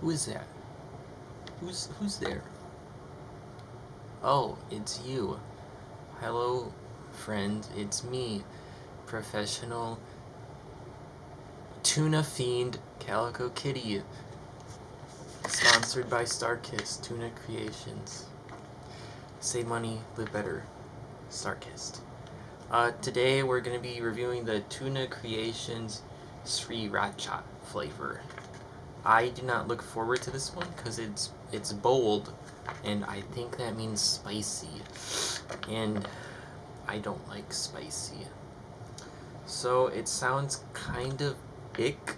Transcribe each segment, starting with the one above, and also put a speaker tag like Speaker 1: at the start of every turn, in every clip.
Speaker 1: Who is that? Who's who's there? Oh, it's you. Hello, friend. It's me, professional tuna fiend Calico Kitty. Sponsored by Starkist Tuna Creations. Save money, live better. Starkist. Uh, today we're going to be reviewing the Tuna Creations Sriracha flavor. I do not look forward to this one because it's it's bold and I think that means spicy and I don't like spicy. So it sounds kind of ick,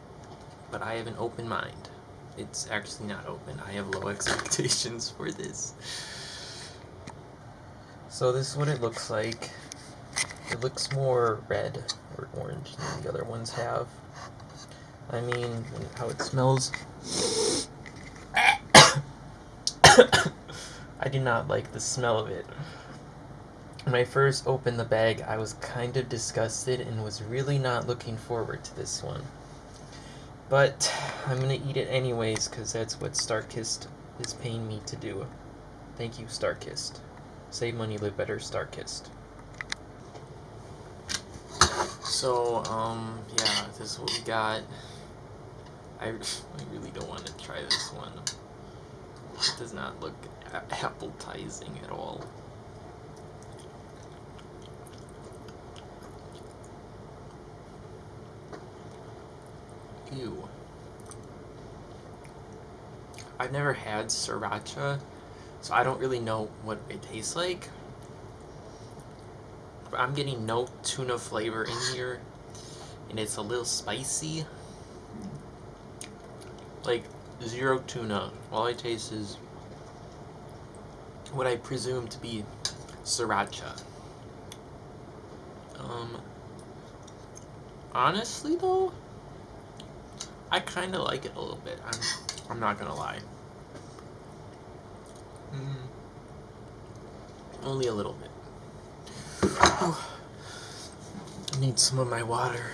Speaker 1: but I have an open mind. It's actually not open. I have low expectations for this. So this is what it looks like. It looks more red or orange than the other ones have. I mean, how it smells. I do not like the smell of it. When I first opened the bag, I was kind of disgusted and was really not looking forward to this one. But I'm gonna eat it anyways, because that's what Starkist is paying me to do. Thank you, Starkist. Save money, live better, Starkist. So, um, yeah, this is what we got. I, really don't want to try this one. It does not look appetizing at all. Ew. I've never had sriracha, so I don't really know what it tastes like. But I'm getting no tuna flavor in here, and it's a little spicy. Like, zero tuna. All I taste is what I presume to be sriracha. Um, honestly though, I kind of like it a little bit. I'm, I'm not gonna lie. Mm. Only a little bit. I need some of my water.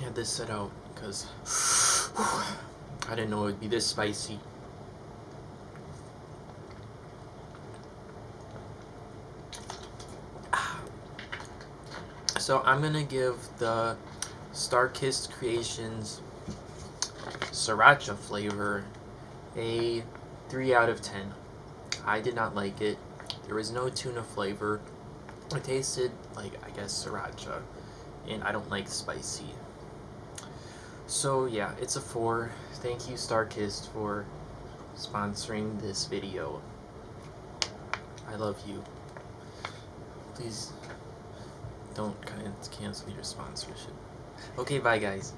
Speaker 1: Had this set out because I didn't know it would be this spicy. So I'm gonna give the Starkist Creations Sriracha flavor a 3 out of 10. I did not like it. There was no tuna flavor. It tasted like, I guess, Sriracha. And I don't like spicy. So yeah, it's a 4. Thank you Starkist for sponsoring this video. I love you. Please don't cancel your sponsorship. Okay, bye guys.